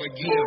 brother get